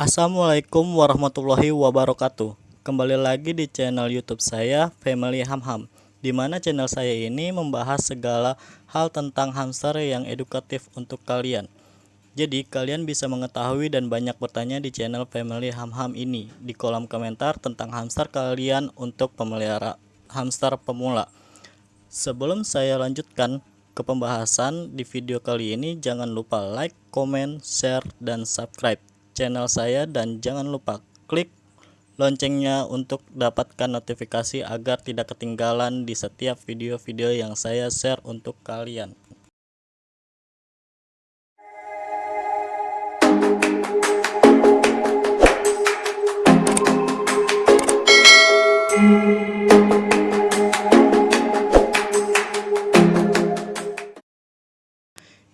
Assalamualaikum warahmatullahi wabarakatuh. Kembali lagi di channel youtube saya Family Hamham di mana channel saya ini membahas segala hal tentang hamster yang edukatif untuk kalian. Jadi kalian bisa mengetahui dan banyak bertanya di channel Family Hamham ini Di kolom komentar tentang hamster kalian untuk pemelihara hamster pemula. Sebelum saya lanjutkan ke pembahasan di video kali ini jangan lupa like, comment, share, dan subscribe channel saya dan jangan lupa klik loncengnya untuk dapatkan notifikasi agar tidak ketinggalan di setiap video-video yang saya share untuk kalian.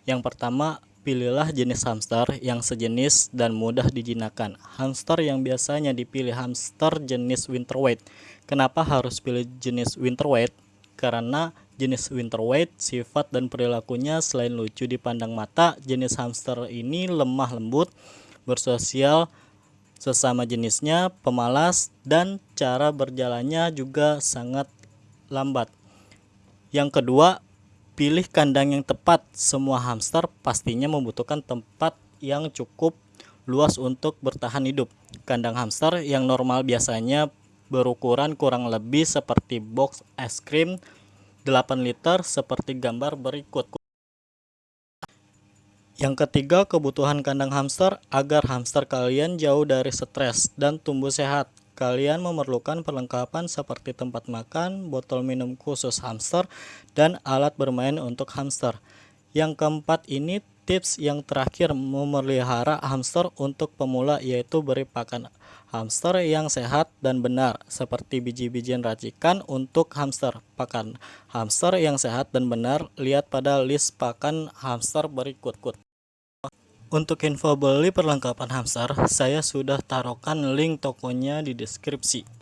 Yang pertama, pilihlah jenis hamster yang sejenis dan mudah dijinakan. Hamster yang biasanya dipilih hamster jenis winter white. Kenapa harus pilih jenis winter white? Karena jenis winter white sifat dan perilakunya selain lucu dipandang mata, jenis hamster ini lemah lembut, bersosial sesama jenisnya, pemalas, dan cara berjalannya juga sangat lambat. Yang kedua, Pilih kandang yang tepat. Semua hamster pastinya membutuhkan tempat yang cukup luas untuk bertahan hidup. Kandang hamster yang normal biasanya berukuran kurang lebih seperti box es krim 8 liter seperti gambar berikut. Yang ketiga, kebutuhan kandang hamster agar hamster kalian jauh dari stres dan tumbuh sehat. Kalian memerlukan perlengkapan seperti tempat makan, botol minum khusus hamster, dan alat bermain untuk hamster. Yang keempat ini tips yang terakhir memelihara hamster untuk pemula yaitu beri pakan hamster yang sehat dan benar seperti biji-bijian racikan untuk hamster. Pakan hamster yang sehat dan benar lihat pada list pakan hamster berikut. Untuk info beli perlengkapan hamster, saya sudah taruhkan link tokonya di deskripsi.